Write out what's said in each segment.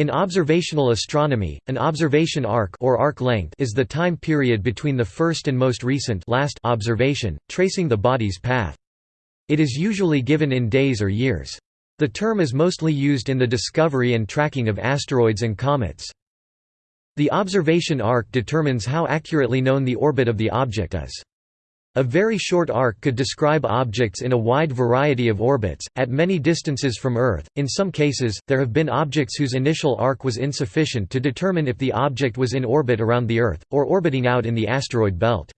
In observational astronomy, an observation arc or arc length is the time period between the first and most recent last observation, tracing the body's path. It is usually given in days or years. The term is mostly used in the discovery and tracking of asteroids and comets. The observation arc determines how accurately known the orbit of the object is. A very short arc could describe objects in a wide variety of orbits, at many distances from Earth. In some cases, there have been objects whose initial arc was insufficient to determine if the object was in orbit around the Earth, or orbiting out in the asteroid belt.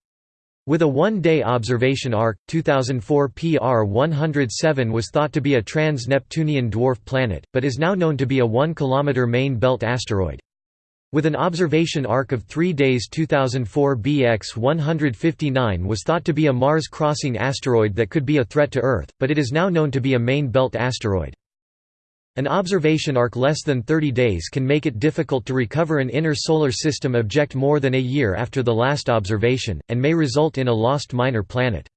With a one-day observation arc, 2004 PR 107 was thought to be a trans-Neptunian dwarf planet, but is now known to be a 1 km main belt asteroid. With an observation arc of 3 days 2004 BX 159 was thought to be a Mars-crossing asteroid that could be a threat to Earth, but it is now known to be a main belt asteroid. An observation arc less than 30 days can make it difficult to recover an inner solar system object more than a year after the last observation, and may result in a lost minor planet.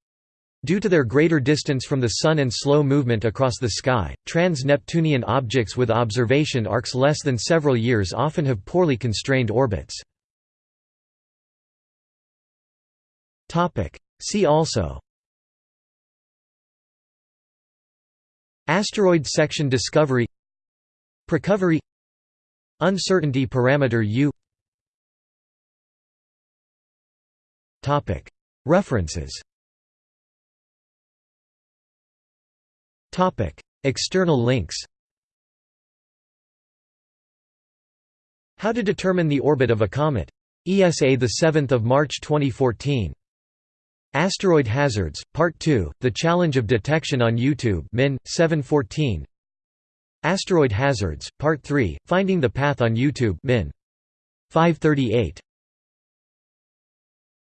Due to their greater distance from the Sun and slow movement across the sky, trans-Neptunian objects with observation arcs less than several years often have poorly constrained orbits. See also Asteroid section discovery Precovery Uncertainty parameter U References External links How to determine the orbit of a comet. ESA 7 March 2014. Asteroid Hazards, Part 2, The Challenge of Detection on YouTube Min, 714 Asteroid Hazards, Part 3, Finding the Path on YouTube Min. 538